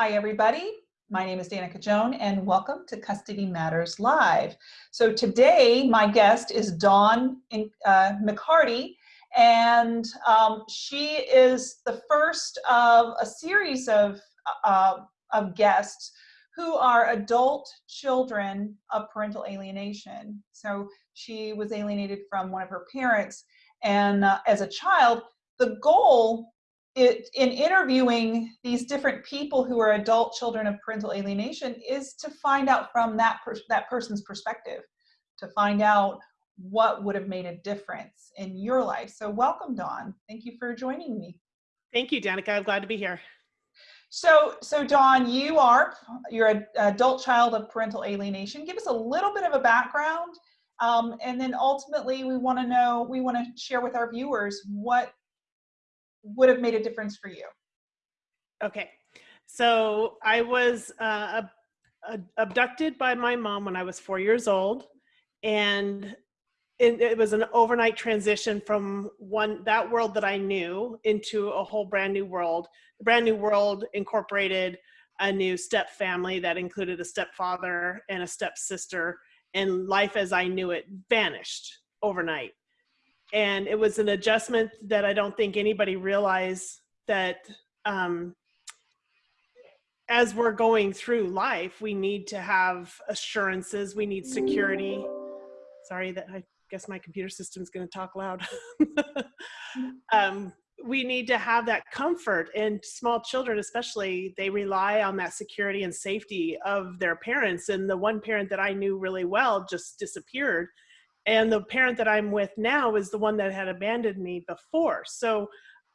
Hi, everybody. My name is Danica Joan, and welcome to Custody Matters Live. So today, my guest is Dawn uh, McCarty, and um, she is the first of a series of, uh, of guests who are adult children of parental alienation. So she was alienated from one of her parents, and uh, as a child, the goal it, in interviewing these different people who are adult children of parental alienation is to find out from that, per that person's perspective, to find out what would have made a difference in your life. So welcome, Dawn. Thank you for joining me. Thank you, Danica. I'm glad to be here. So, so Dawn, you are, you're an adult child of parental alienation. Give us a little bit of a background. Um, and then ultimately we wanna know, we wanna share with our viewers what would have made a difference for you? Okay, so I was uh, abducted by my mom when I was four years old, and it, it, was an overnight transition from one that world that I knew into a whole brand new world. The brand new world incorporated a new step family that included a stepfather and a stepsister, and life as I knew it vanished overnight and it was an adjustment that I don't think anybody realized that um, as we're going through life, we need to have assurances, we need security. Sorry that I guess my computer system is going to talk loud. um, we need to have that comfort and small children especially they rely on that security and safety of their parents and the one parent that i knew really well just disappeared and the parent that I'm with now is the one that had abandoned me before. So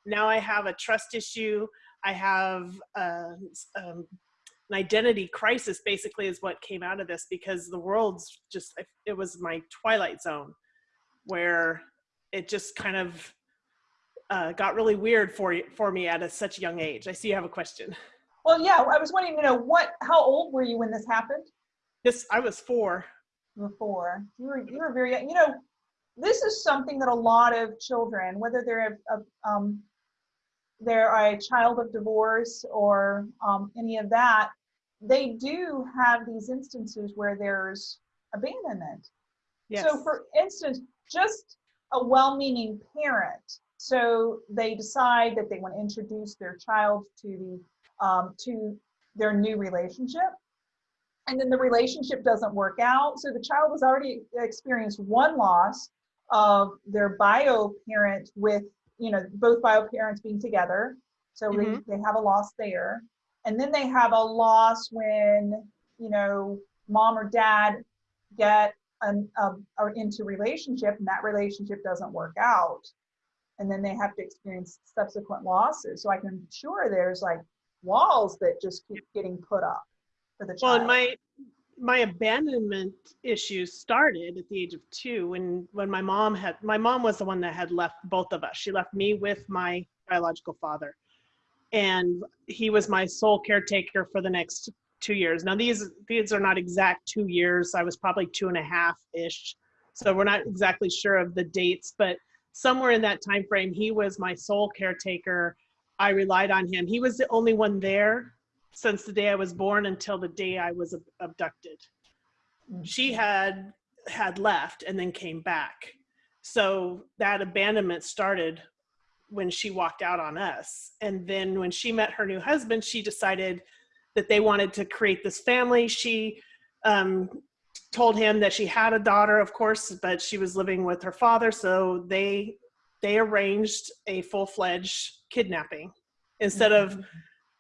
now I have a trust issue. I have uh, um, an identity crisis basically is what came out of this because the world's just, it was my twilight zone where it just kind of uh, got really weird for, for me at a, such a young age. I see you have a question. Well, yeah, I was wanting to know what, how old were you when this happened? This, I was four before. You were you were very young. You know, this is something that a lot of children, whether they're a, um, they're a child of divorce or um, any of that, they do have these instances where there's abandonment. Yes. So, for instance, just a well-meaning parent. So they decide that they want to introduce their child to the um, to their new relationship and then the relationship doesn't work out. So the child has already experienced one loss of their bio parent with, you know, both bio parents being together. So mm -hmm. they, mm-hmm. they have a loss there. And then they have a loss when, you know, mom or dad get an, um, are into relationship and that relationship doesn't work out. And then they have to experience subsequent losses. So I can sure there's like walls that just keep getting put up for the child? Well, my my abandonment issues started at the age of two when when my mom had my mom was the one that had left both of us. She left me with my biological father, and he was my sole caretaker for the next two years. Now these these are not exact two years. I was probably two and a half ish, so we're not exactly sure of the dates, but somewhere in that time frame, he was my sole caretaker. I relied on him. He was the only one there since the day I was born until the day I was abducted. She had had left and then came back. So that abandonment started when she walked out on us. And then when she met her new husband, she decided that they wanted to create this family. She um, told him that she had a daughter, of course, but she was living with her father. So they they arranged a full-fledged kidnapping instead of mm-hmm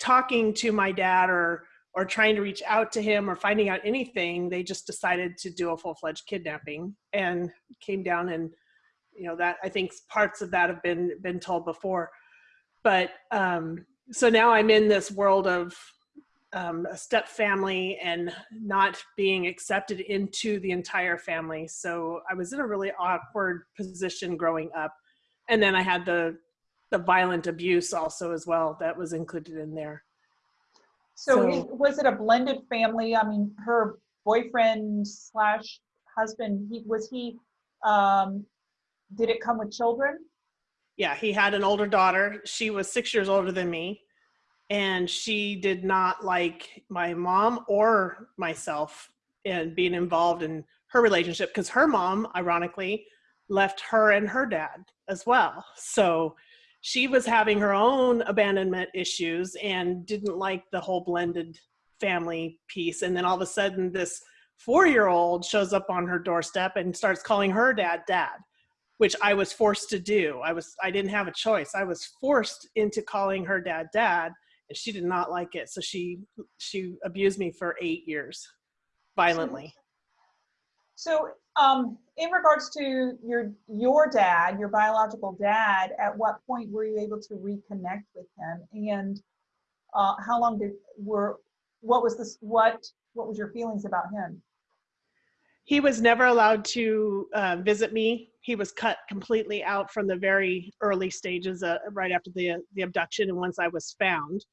talking to my dad or or trying to reach out to him or finding out anything they just decided to do a full-fledged kidnapping and came down and you know that i think parts of that have been been told before. But um so now i'm in this world of um, a step family and not being accepted into the entire family. So i was in a really awkward position growing up. And then i had the the violent abuse also as well that was included in there. So, so was it a blended family? I mean, her boyfriend slash husband, he was he, um, did it come with children? Yeah, he had an older daughter. She was six years older than me. and she did not like my mom or myself in being involved in her relationship because her mom ironically left her and her dad as well so she was having her own abandonment issues and didn't like the whole blended family piece. And then all of a sudden this four year old shows up on her doorstep and starts calling her dad dad which i was forced to do. I was i didn't have a choice. I was forced into calling her dad dad and she did not like it. So she she abused me for eight years violently So, um, in regards to your your dad, your biological dad, at what point were you able to reconnect with him, and uh, how long did were what was this what what was your feelings about him? he was never allowed to uh, visit me. He was cut completely out from the very early stages uh, right after the the abduction and once i was found.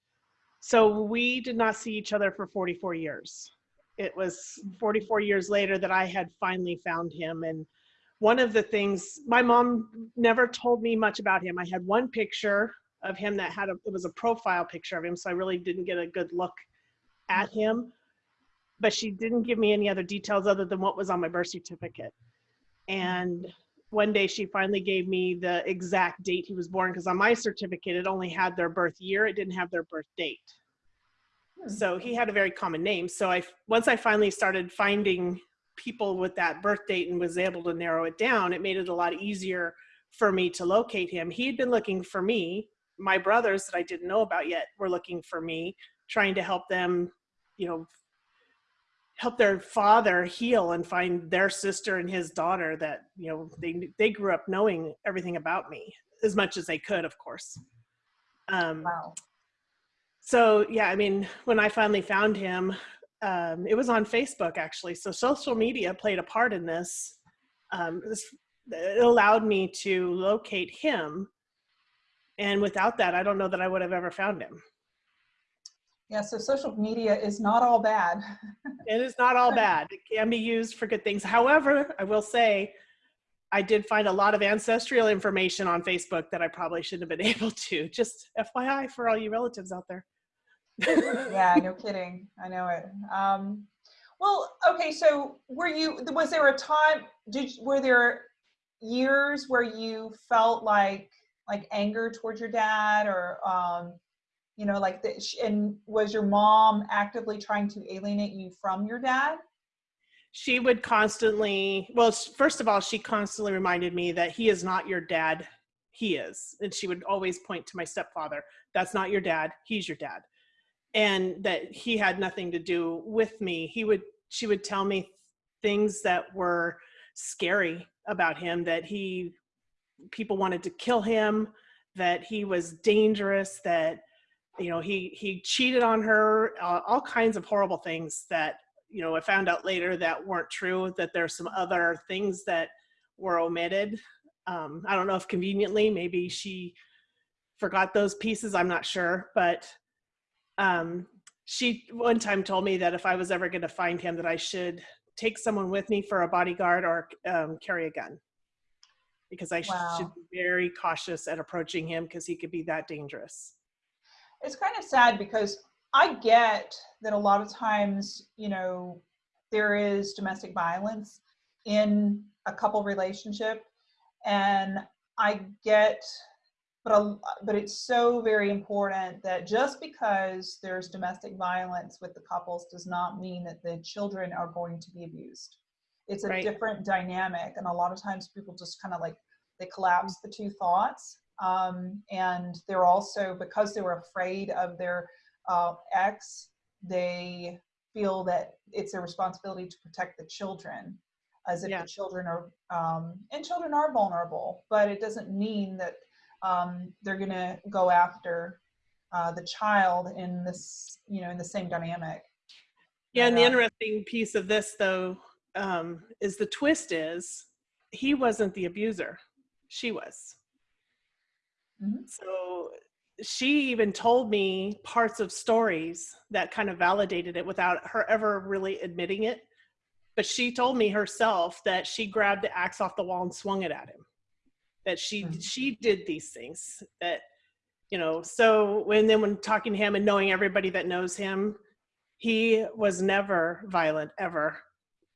So we did not see each other for 44 years it was 44 years later that i had finally found him and one of the things my mom never told me much about him i had one picture of him that had a it was a profile picture of him so i really didn't get a good look at him but she didn't give me any other details other than what was on my birth certificate. And one day she finally gave me the exact date he was born because on my certificate it only had their birth year, it didn't have their birth date. So he had a very common name. So I once I finally started finding people with that birth date and was able to narrow it down, it made it a lot easier for me to locate him. He'd been looking for me. My brothers that I didn't know about yet were looking for me, trying to help them, you know, help their father heal and find their sister and his daughter that you know they they grew up knowing everything about me as much as they could of course um Wow. So yeah i mean when i finally found him um it was on facebook actually so social media played a part in this um this, it allowed me to locate him and without that i don't know that i would have ever found him Yeah. So social media is not all bad. It is not all bad. It can be used for good things. However, I will say, I did find a lot of ancestral information on Facebook that I probably shouldn't have been able to. Just FYI for all you relatives out there. Yeah. No kidding. I know it. Um, well, okay. So were you? Was there a time? Did were there years where you felt like like anger towards your dad or um, you know like the, and was your mom actively trying to alienate you from your dad She would constantly, well, first of all, she constantly reminded me that he is not your dad. He is. And she would always point to my stepfather. That's not your dad. He's your dad. And that he had nothing to do with me. He would, she would tell me things that were scary about him that he, people wanted to kill him, that he was dangerous, that, you know, he, he cheated on her, uh, all kinds of horrible things that you know, I found out later that weren't true, that there's some other things that were omitted. Um, I don't know if conveniently, maybe she forgot those pieces, I'm not sure. But um, she one time told me that if I was ever going to find him, that I should take someone with me for a bodyguard or um, carry a gun. Because I Wow. should be very cautious at approaching him because he could be that dangerous. it's kind of sad because I get that a lot of times, you know, there is domestic violence in a couple relationship, and I get, but a, but it's so very important that just because there's domestic violence with the couples does not mean that the children are going to be abused. It's a Right. different dynamic, and a lot of times people just kind of like they collapse the two thoughts um, and they're also because they were afraid of their uh, ex they feel that it's their responsibility to protect the children as if Yeah. the children are um, and children are vulnerable but it doesn't mean that um, they're going to go after uh, the child in this you know in the same dynamic Yeah, and the uh, interesting piece of this, though, um, is the twist is he wasn't the abuser, she was. Mhm. So she even told me parts of stories that kind of validated it without her ever really admitting it. But she told me herself that she grabbed the axe off the wall and swung it at him. That she Mhm. she did these things. That you know so when then when talking to him and knowing everybody that knows him he was never violent ever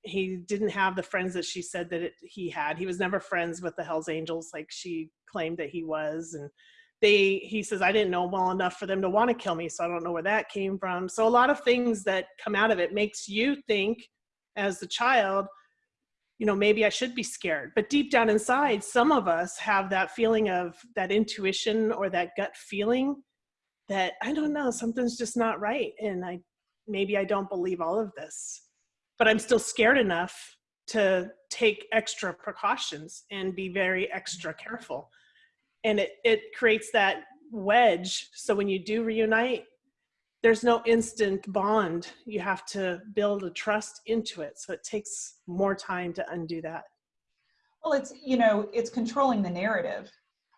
he didn't have the friends that she said that it, he had he was never friends with the hells angels like she claimed that he was and they he says i didn't know well enough for them to want to kill me so i don't know where that came from so a lot of things that come out of it makes you think as the child you know maybe i should be scared. But deep down inside some of us have that feeling of that intuition or that gut feeling that i don't know something's just not right and i maybe i don't believe all of this. But i'm still scared enough to take extra precautions and be very extra careful. And it, it creates that wedge. So when you do reunite there's no instant bond. You have to build a trust into it. So it takes more time to undo that. Well, it's, you know, it's controlling the narrative.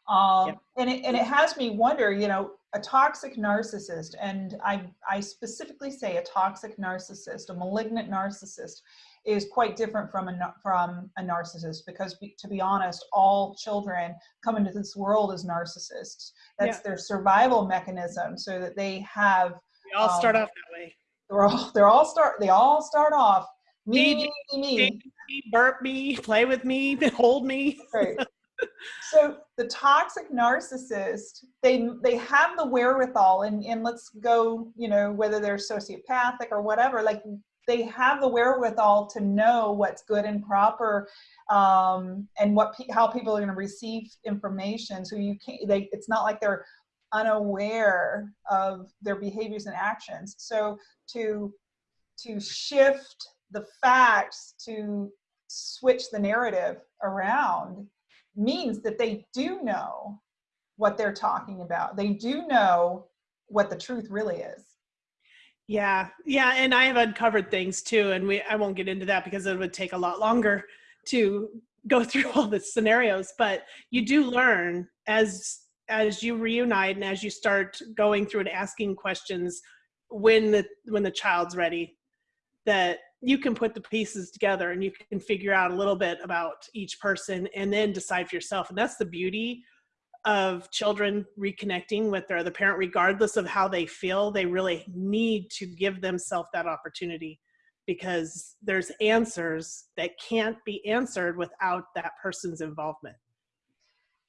Um, yep. and, it, and it has me wonder, you know, a toxic narcissist, and I, I specifically say a toxic narcissist, a malignant narcissist, is quite different from a, from a narcissist because to be honest, all children come into this world as narcissists. That's yeah. their survival mechanism so that they have all um, start off that way. They're all they're all start they all start off me me me, me. me burp me play with me hold me. Right. so the toxic narcissist they they have the wherewithal and and let's go you know whether they're sociopathic or whatever like they have the wherewithal to know what's good and proper um, and what pe how people are going to receive information so you can't they it's not like they're unaware of their behaviors and actions. So to, to shift the facts to switch the narrative around means that they do know what they're talking about. They do know what the truth really is. Yeah, yeah, and I have uncovered things too, and we I won't get into that because it would take a lot longer to go through all the scenarios. But you do learn as as you reunite and as you start going through and asking questions when the when the child's ready that you can put the pieces together and you can figure out a little bit about each person and then decide for yourself. And that's the beauty of children reconnecting with their other parent regardless of how they feel they really need to give themselves that opportunity because there's answers that can't be answered without that person's involvement.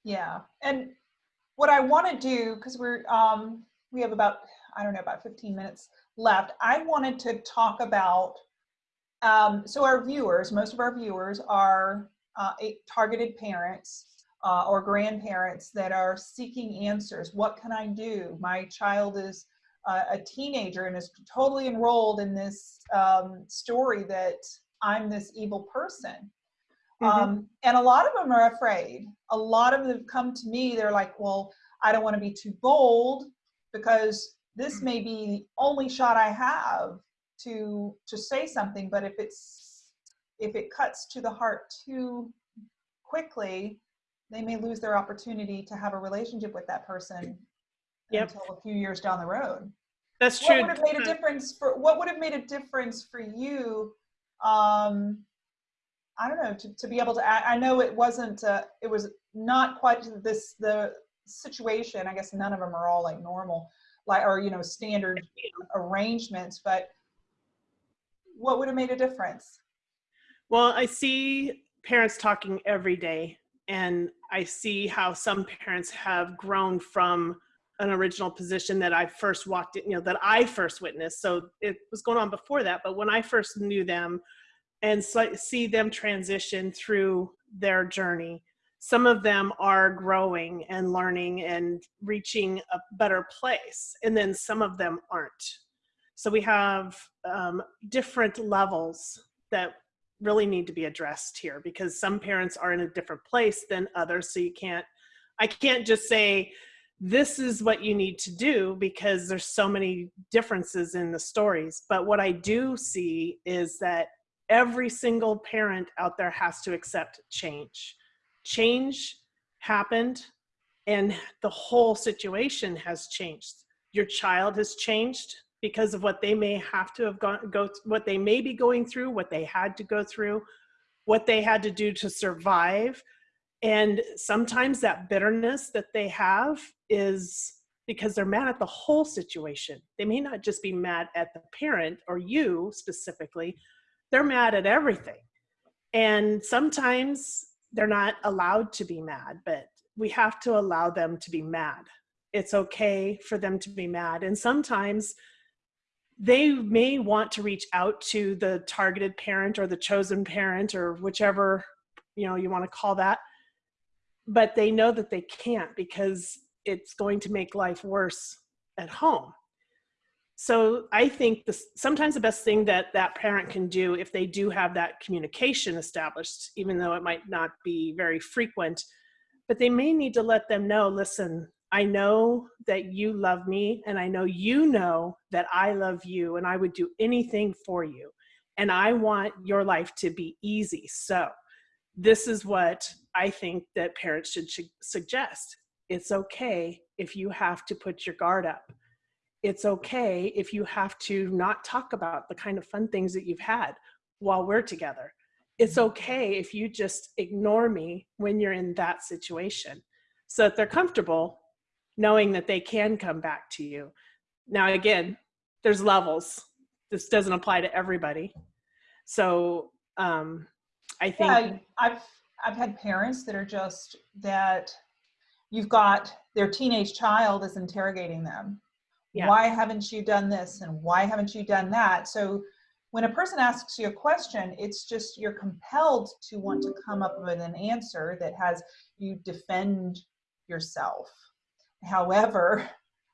Yeah. And what I want to do, because we're um, we have about I don't know about 15 minutes left. I wanted to talk about um, so our viewers, most of our viewers are uh, targeted parents uh, or grandparents that are seeking answers. What can I do? My child is uh, a teenager and is totally enrolled in this um, story that I'm this evil person. Mm -hmm. um, and a lot of them are afraid. A lot of them have come to me, they're like, well, I don't want to be too bold because this mm. may be the only shot I have to to say something, but if it's if it cuts to the heart too quickly, they may lose their opportunity to have a relationship with that person yep. until a few years down the road. That's true. What would have made a difference for what would have made a difference for you um, I don't know, to, to be able to, I, I know it wasn't, uh, it was not quite this, the situation. I guess none of them are all like normal, like, or, you know, standard arrangements, but what would have made a difference? Well, I see parents talking every day and I see how some parents have grown from an original position that I first walked in, you know, that I first witnessed. So it was going on before that, but when I first knew them, and see them transition through their journey. Some of them are growing and learning and reaching a better place, and then some of them aren't. So we have um, different levels that really need to be addressed here because some parents are in a different place than others. So you can't, I can't just say, this is what you need to do because there's so many differences in the stories. But what I do see is that every single parent out there has to accept change. Change happened and the whole situation has changed. Your child has changed because of what they may have to have gone, go, what they may be going through, what they had to go through, what they had to do to survive. And sometimes that bitterness that they have is because they're mad at the whole situation. They may not just be mad at the parent or you specifically, they're mad at everything. And sometimes they're not allowed to be mad, but we have to allow them to be mad. It's okay for them to be mad. And sometimes they may want to reach out to the targeted parent or the chosen parent or whichever you know you want to call that but they know that they can't because it's going to make life worse at home so i think sometimes the best thing that that parent can do if they do have that communication established even though it might not be very frequent but they may need to let them know listen I know that you love me, and I know you know that I love you, and I would do anything for you. And I want your life to be easy. So, this is what I think that parents should suggest. It's okay if you have to put your guard up. It's okay if you have to not talk about the kind of fun things that you've had while we're together. It's okay if you just ignore me when you're in that situation so that they're comfortable knowing that they can come back to you. Now, again, there's levels. This doesn't apply to everybody. So um, I think yeah, I've I've had parents that are just that you've got their teenage child is interrogating them. Yeah. Why haven't you done this and why haven't you done that? So when a person asks you a question, it's just you're compelled to want to come up with an answer that has you defend yourself. However,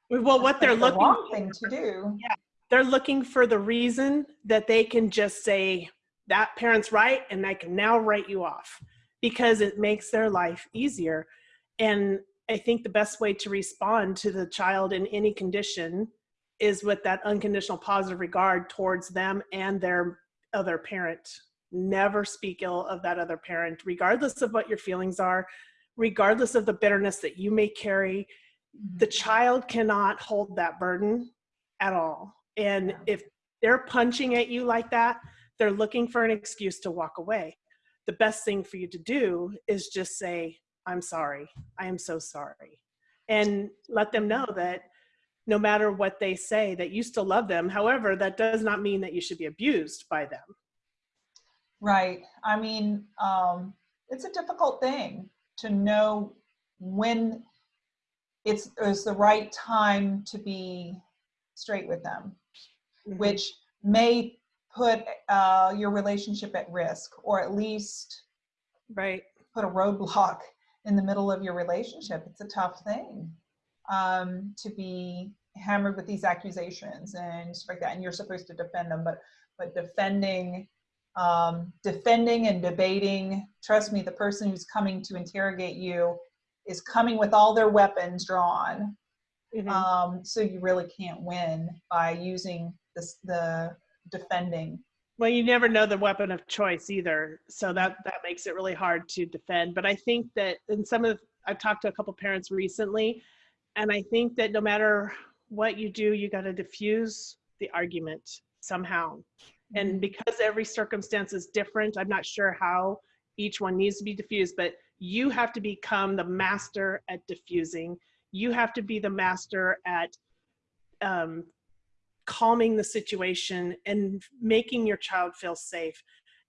well, what they're looking the wrong thing to do. Yeah, they're looking for the reason that they can just say that parent's right, and I can now write you off because it makes their life easier. And I think the best way to respond to the child in any condition is with that unconditional positive regard towards them and their other parent. Never speak ill of that other parent, regardless of what your feelings are, regardless of the bitterness that you may carry the mm-hmm. child cannot hold that burden at all. And if they're punching at you like that, they're looking for an excuse to walk away. The best thing for you to do is just say, I'm sorry. I am so sorry. And let them know that no matter what they say, that you still love them. However, that does not mean that you should be abused by them. Right. I mean, um, it's a difficult thing to know when it's, it's the right time to be straight with them, mm-hmm. which may put uh, your relationship at risk or at least right put a roadblock in the middle of your relationship. It's a tough thing um, to be hammered with these accusations and stuff like that. And you're supposed to defend them, but but defending um, defending and debating, trust me, the person who's coming to interrogate you is coming with all their weapons drawn. Mm-hmm. Um, so you really can't win by using this, the defending. Well, you never know the weapon of choice either, so that that makes it really hard to defend. But I think that in some of I've talked to a couple parents recently, and I think that no matter what you do, you got to diffuse the argument somehow. Mm-hmm. And because every circumstance is different, I'm not sure how each one needs to be diffused, but you have to become the master at diffusing. You have to be the master at um, calming the situation and making your child feel safe.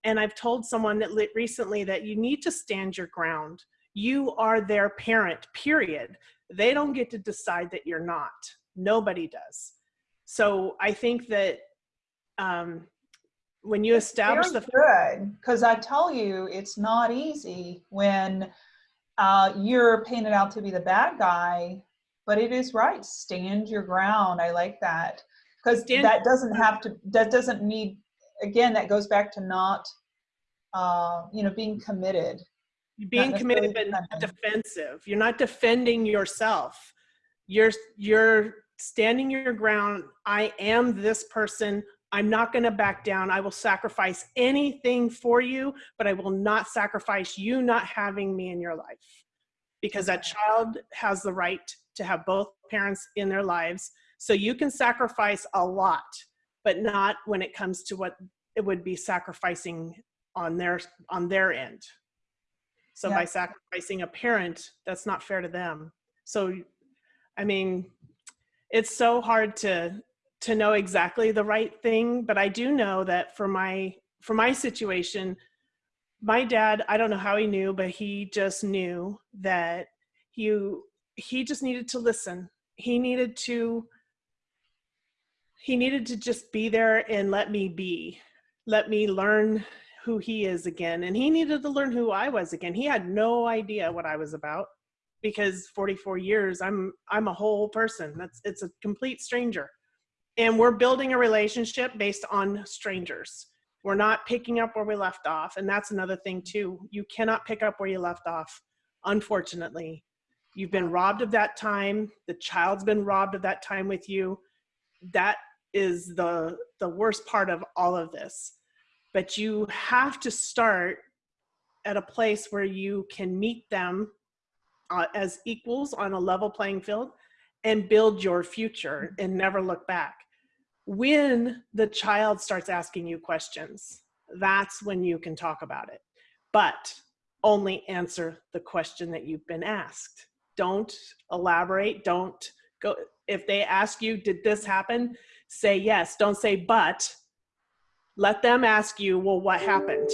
And I've told someone that recently that you need to stand your ground. You are their parent, period. They don't get to decide that you're not. Nobody does. So I think that um, when you establish the good because I tell you it's not easy when uh, you're painted out to be the bad guy, but it is right. Stand your ground. I like that because that doesn't have to. That doesn't need. Again, that goes back to not, uh, you know, being committed. Being committed, but not defensive. You're not defending yourself. You're you're standing your ground. I am this person. I'm not going to back down. I will sacrifice anything for you, but I will not sacrifice you not having me in your life because that child has the right to have both parents in their lives. So you can sacrifice a lot, but not when it comes to what it would be sacrificing on their on their end. So yeah. by sacrificing a parent, that's not fair to them. So I mean, it's so hard to to know exactly the right thing, but I do know that for my for my situation, my dad, I don't know how he knew, but he just knew that you he just needed to listen. He needed to he needed to just be there and let me be. Let me learn who he is again. And he needed to learn who I was again. He had no idea what I was about because 44 years I'm I'm a whole person. That's it's a complete stranger. And we're building a relationship based on strangers. We're not picking up where we left off. And that's another thing too. You cannot pick up where you left off, unfortunately. You've been robbed of that time. The child's been robbed of that time with you. That is the the worst part of all of this. But you have to start at a place where you can meet them uh, as equals on a level playing field and build your future and never look back. When the child starts asking you questions, that's when you can talk about it. But only answer the question that you've been asked. Don't elaborate. Don't go. If they ask you, did this happen? Say yes. Don't say but. Let them ask you, well, what happened?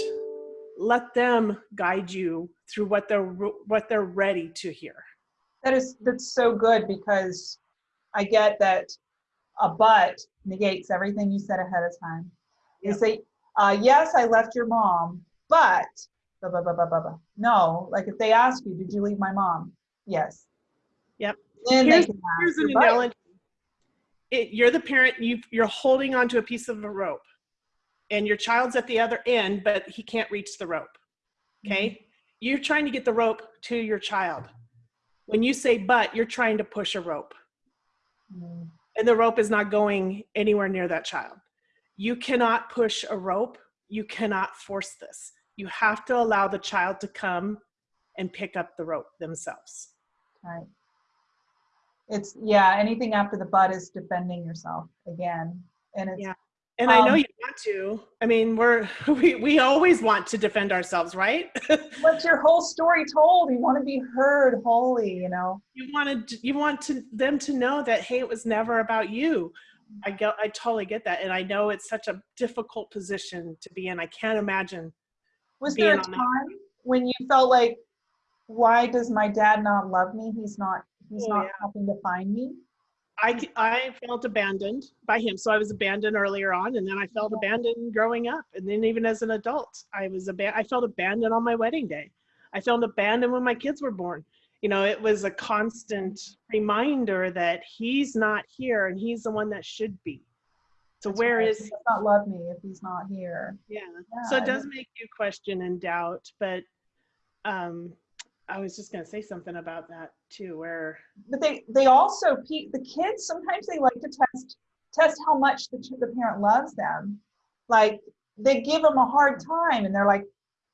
Let them guide you through what they're what they're ready to hear. That is that's so good because I get that a but negates everything you said ahead of time. You Yep. say, uh, yes, I left your mom, but blah, blah, blah, blah, blah, blah. no, like if they ask you, did you leave my mom? Yes. Yep. Then Here's- Here's an analogy. It, you're the parent, you, you're holding onto a piece of a rope and your child's at the other end, but he can't reach the rope. Okay. You're trying to get the rope to your child. When you say but, you're trying to push a rope Mm, and the rope is not going anywhere near that child. You cannot push a rope. You cannot force this. You have to allow the child to come and pick up the rope themselves. Right. It's, yeah, anything after the butt is defending yourself again. And it's, Yeah. And I know Um, you want to. I mean, we're we we always want to defend ourselves, right? what's your whole story told? You want to be heard wholly, you know? you wanted you want to them to know that hey, it was never about you. I get I totally get that, and I know it's such a difficult position to be in. I can't imagine. Was there a on that. time when you felt like, why does my dad not love me? He's not, he's Oh, not yeah. helping to find me. I I felt abandoned by him, so I was abandoned earlier on, and then I felt abandoned growing up, and then even as an adult, I was aban- I felt abandoned on my wedding day. I felt abandoned when my kids were born. You know, it was a constant reminder that he's not here, and he's the one that should be. So That's where right. is He does not love me if he's not here. yeah? Yeah, So it does make you question and doubt, but um, I was just gonna say something about that too, where But they, they also, the kids, sometimes they like to test, test how much the, the parent loves them. Like, they give them a hard time and they're like,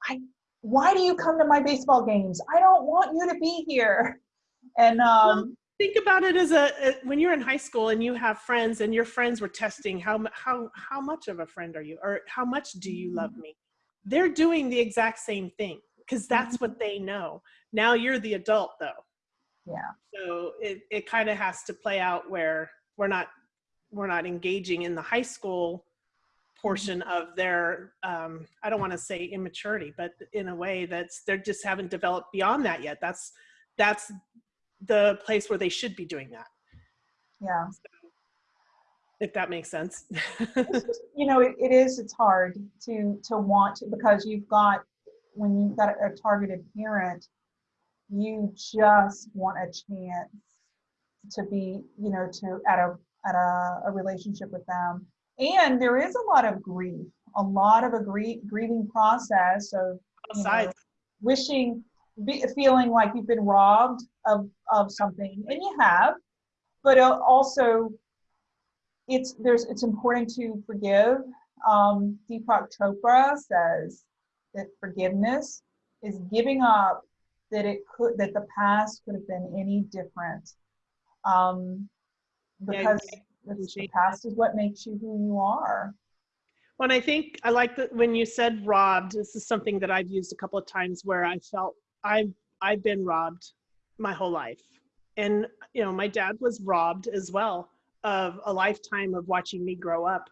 I, why do you come to my baseball games? I don't want you to be here. And, um, think about it as a, a when you're in high school and you have friends and your friends were testing how how how much of a friend are you or how much do you love me they're doing the exact same thing because that's what they know. Now you're the adult though. Yeah, so it, it kind of has to play out where we're not we're not engaging in the high school portion of their um, i don't want to say immaturity but in a way that's they just haven't developed beyond that yet. That's that's the place where they should be doing that. Yeah. if that makes sense. Just, you know, it, it is, it's hard to, to want to, because you've got, when you've got a targeted parent, you just want a chance to be, you know, to, at a, at a, a relationship with them. And there is a lot of grief, a lot of a grie- grieving process of you know, wishing, be, feeling like you've been robbed of, of something, and you have, but uh, also it's there's it's important to forgive. Um, Deepak Chopra says that forgiveness is giving up that it could that the past could have been any different. Um, because it's, the past is what makes you who you are. when I think I like that when you said robbed, this is something that I've used a couple of times where I felt I've I've been robbed my whole life. And you know, my dad was robbed as well of a lifetime of watching me grow up.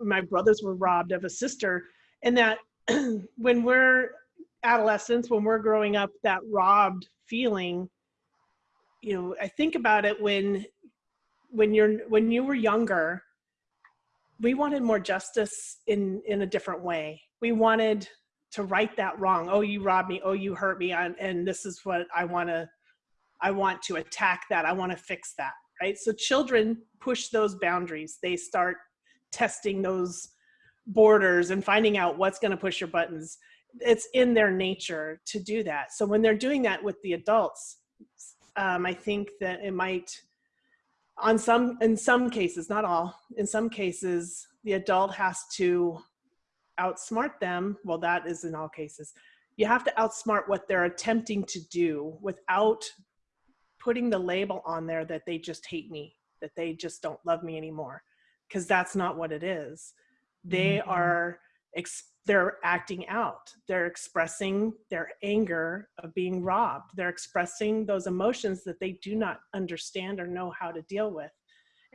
My brothers were robbed of a sister, and that when we're adolescents, when we're growing up, that robbed feeling, you know, I think about it when when you're when you were younger, we wanted more justice in in a different way. We wanted to right that wrong. Oh, you robbed me. Oh, you hurt me. And, and this is what I want to I want to attack that. I want to fix that. Right. So children push those boundaries. They start testing those borders and finding out what's going to push your buttons. It's in their nature to do that. So when they're doing that with the adults, um, I think that it might, on some, in some cases, not all, in some cases, the adult has to outsmart them. Well, that is in all cases. You have to outsmart what they're attempting to do without putting the label on there that they just hate me, that they just don't love me anymore. Because that's not what it is. They Mhm. are, ex- they're acting out. They're expressing their anger of being robbed. They're expressing those emotions that they do not understand or know how to deal with.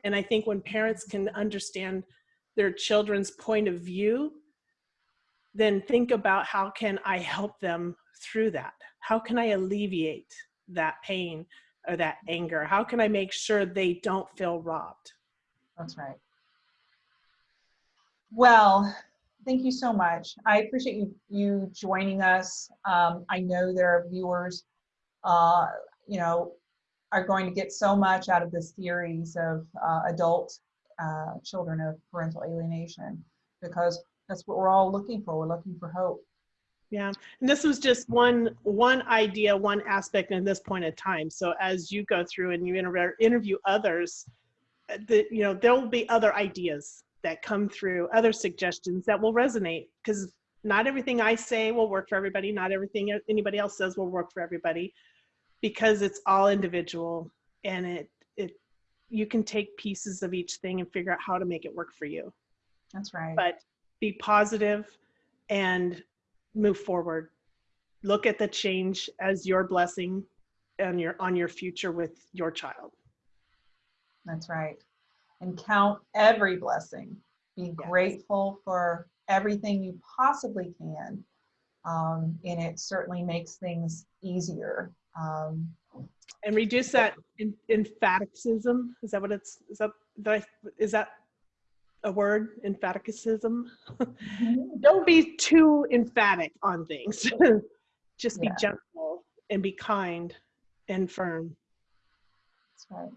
And I think when parents can understand their children's point of view, then think about how can I help them through that? How can I alleviate that pain or that anger? How can I make sure they don't feel robbed? That's right. Well, thank you so much. I appreciate you you joining us. Um, I know there are viewers, uh, you know, are going to get so much out of this series of uh, adult uh, children of parental alienation because that's what we're all looking for. We're looking for hope. Yeah, and this was just one one idea, one aspect in this point in time. So as you go through and you inter- interview others, uh, the, you know there will be other ideas that come through, other suggestions that will resonate because not everything I say will work for everybody. Not everything anybody else says will work for everybody because it's all individual and it it you can take pieces of each thing and figure out how to make it work for you. That's right. But be positive and move forward. Look at the change as your blessing and your on your future with your child. That's right. And count every blessing. Be Yes. grateful for everything you possibly can. Um, and it certainly makes things easier. Um, And reduce that in, emphaticism. Is that what it's is that, that I- is that a word? Emphaticism? Don't be too emphatic on things. Just be Yeah. gentle and be kind and firm. That's right.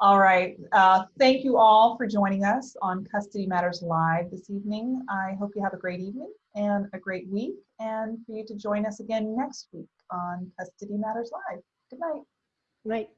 All right. Uh, thank you all for joining us on Custody Matters Live this evening. I hope you have a great evening and a great week, and for you to join us again next week on Custody Matters Live. Good night. Right.